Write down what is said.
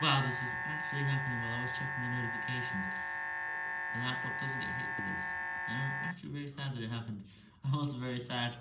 Wow, this was actually happening while I was checking the notifications. The laptop doesn't get hit for this. I'm actually very sad that it happened. I'm also very sad.